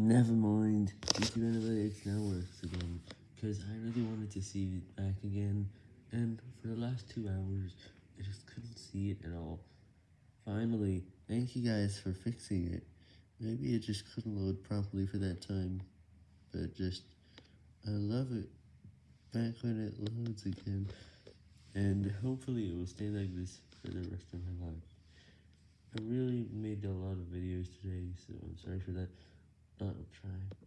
Never mind, YouTube Analytics now works again, because I really wanted to see it back again, and for the last two hours, I just couldn't see it at all. Finally, thank you guys for fixing it. Maybe it just couldn't load properly for that time, but just, I love it back when it loads again, and hopefully it will stay like this for the rest of my life. I really made a lot of videos today, so I'm sorry for that. I'll try.